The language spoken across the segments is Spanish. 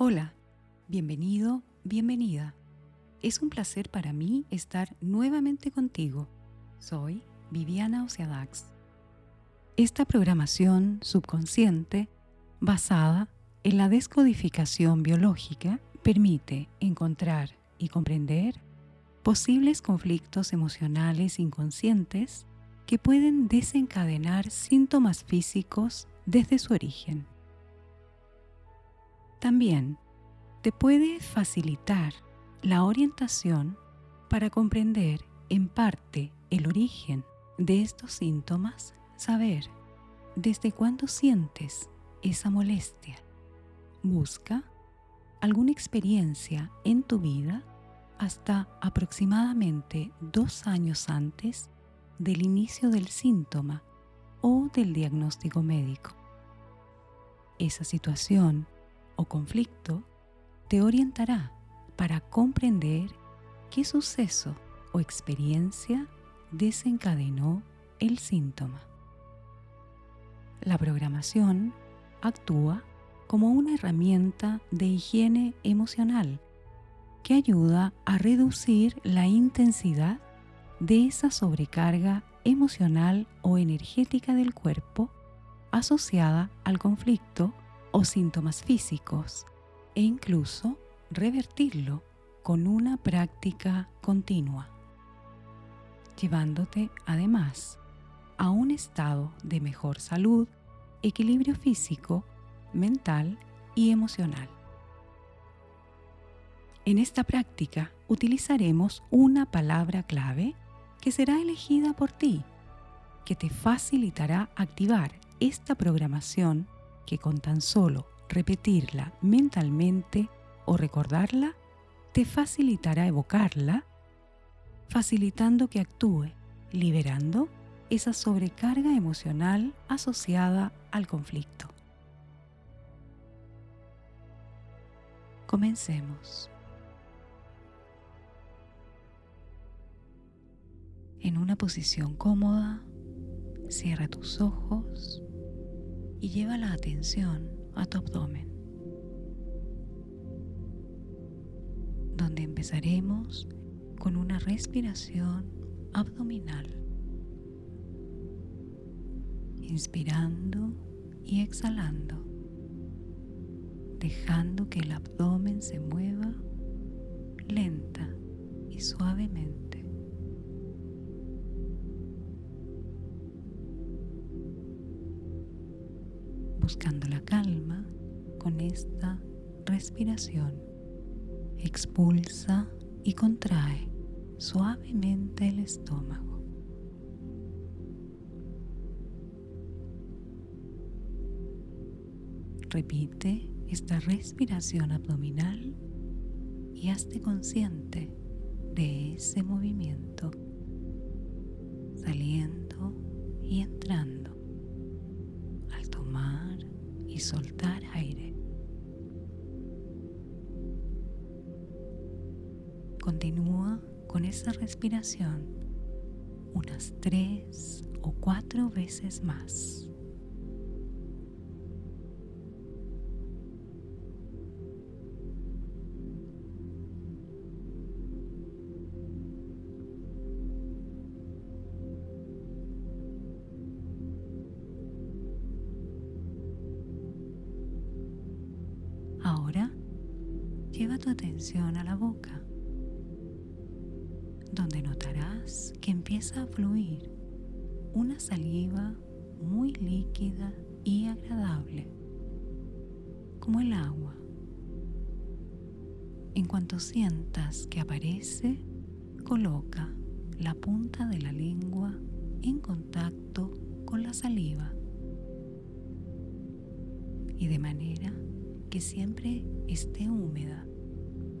Hola, bienvenido, bienvenida. Es un placer para mí estar nuevamente contigo. Soy Viviana Oceadax. Esta programación subconsciente, basada en la descodificación biológica, permite encontrar y comprender posibles conflictos emocionales inconscientes que pueden desencadenar síntomas físicos desde su origen. También te puede facilitar la orientación para comprender en parte el origen de estos síntomas, saber desde cuándo sientes esa molestia. Busca alguna experiencia en tu vida hasta aproximadamente dos años antes del inicio del síntoma o del diagnóstico médico. Esa situación o conflicto te orientará para comprender qué suceso o experiencia desencadenó el síntoma. La programación actúa como una herramienta de higiene emocional que ayuda a reducir la intensidad de esa sobrecarga emocional o energética del cuerpo asociada al conflicto o síntomas físicos e incluso revertirlo con una práctica continua, llevándote además a un estado de mejor salud, equilibrio físico, mental y emocional. En esta práctica utilizaremos una palabra clave que será elegida por ti, que te facilitará activar esta programación que con tan solo repetirla mentalmente o recordarla, te facilitará evocarla, facilitando que actúe, liberando esa sobrecarga emocional asociada al conflicto. Comencemos. En una posición cómoda, cierra tus ojos y lleva la atención a tu abdomen, donde empezaremos con una respiración abdominal, inspirando y exhalando, dejando que el abdomen se mueva lenta y suavemente. Buscando la calma con esta respiración. Expulsa y contrae suavemente el estómago. Repite esta respiración abdominal y hazte consciente de ese movimiento, saliendo y entrando y soltar aire. Continúa con esa respiración unas tres o cuatro veces más. Tu atención a la boca, donde notarás que empieza a fluir una saliva muy líquida y agradable, como el agua. En cuanto sientas que aparece, coloca la punta de la lengua en contacto con la saliva y de manera que siempre esté húmeda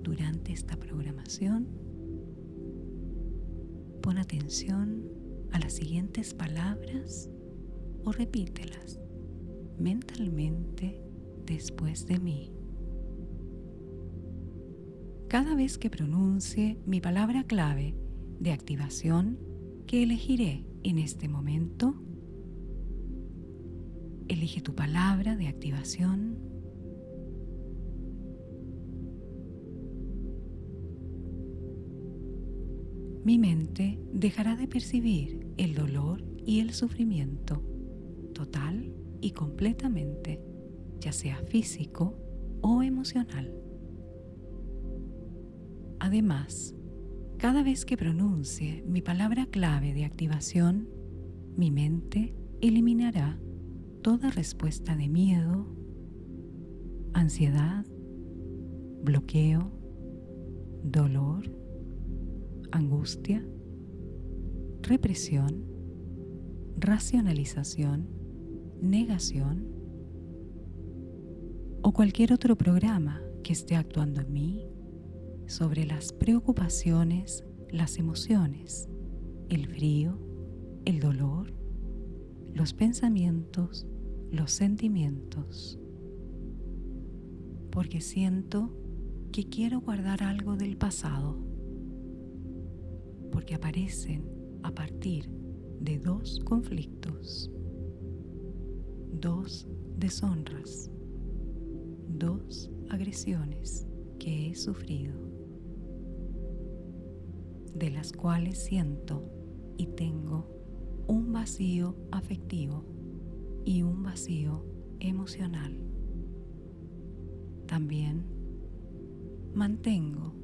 durante esta programación, pon atención a las siguientes palabras o repítelas mentalmente después de mí. Cada vez que pronuncie mi palabra clave de activación que elegiré en este momento, elige tu palabra de activación mi mente dejará de percibir el dolor y el sufrimiento total y completamente, ya sea físico o emocional. Además, cada vez que pronuncie mi palabra clave de activación, mi mente eliminará toda respuesta de miedo, ansiedad, bloqueo, dolor, angustia, represión, racionalización, negación o cualquier otro programa que esté actuando en mí sobre las preocupaciones, las emociones, el frío, el dolor, los pensamientos, los sentimientos. Porque siento que quiero guardar algo del pasado. Porque aparecen a partir de dos conflictos, dos deshonras, dos agresiones que he sufrido de las cuales siento y tengo un vacío afectivo y un vacío emocional. También mantengo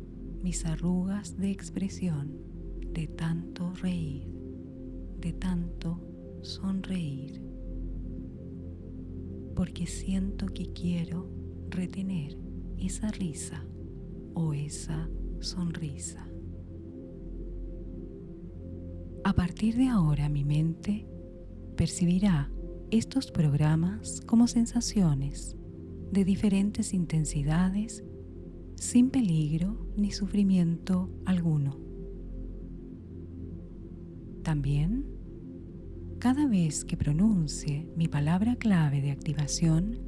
mis arrugas de expresión de tanto reír, de tanto sonreír, porque siento que quiero retener esa risa o esa sonrisa. A partir de ahora mi mente percibirá estos programas como sensaciones de diferentes intensidades sin peligro ni sufrimiento alguno. También, cada vez que pronuncie mi palabra clave de activación,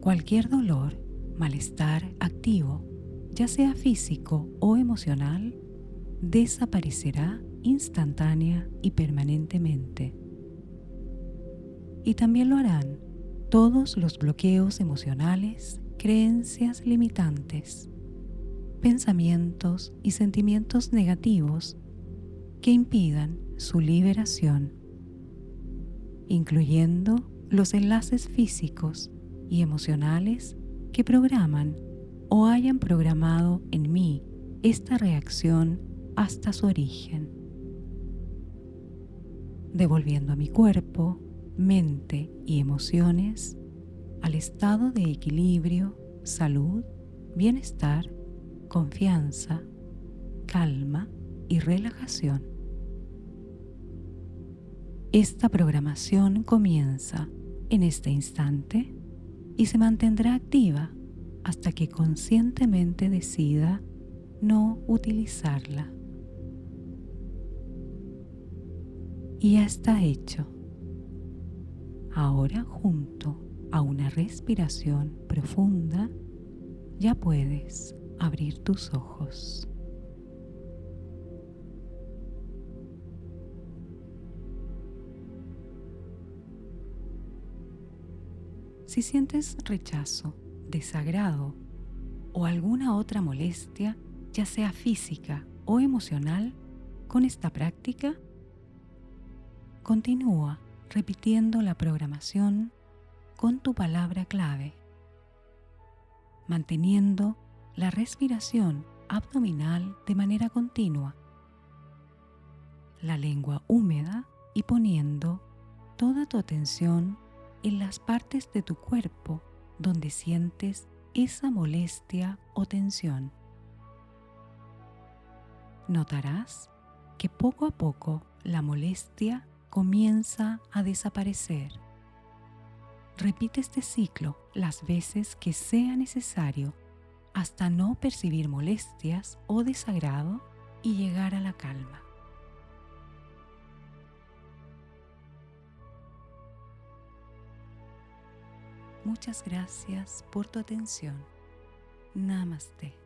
cualquier dolor, malestar activo, ya sea físico o emocional, desaparecerá instantánea y permanentemente. Y también lo harán todos los bloqueos emocionales, creencias limitantes, pensamientos y sentimientos negativos que impidan su liberación, incluyendo los enlaces físicos y emocionales que programan o hayan programado en mí esta reacción hasta su origen devolviendo a mi cuerpo, mente y emociones al estado de equilibrio, salud, bienestar, confianza, calma y relajación. Esta programación comienza en este instante y se mantendrá activa hasta que conscientemente decida no utilizarla. y ya está hecho. Ahora junto a una respiración profunda, ya puedes abrir tus ojos. Si sientes rechazo, desagrado o alguna otra molestia, ya sea física o emocional, con esta práctica, Continúa repitiendo la programación con tu palabra clave, manteniendo la respiración abdominal de manera continua, la lengua húmeda y poniendo toda tu atención en las partes de tu cuerpo donde sientes esa molestia o tensión. Notarás que poco a poco la molestia comienza a desaparecer. Repite este ciclo las veces que sea necesario hasta no percibir molestias o desagrado y llegar a la calma. Muchas gracias por tu atención. Namaste.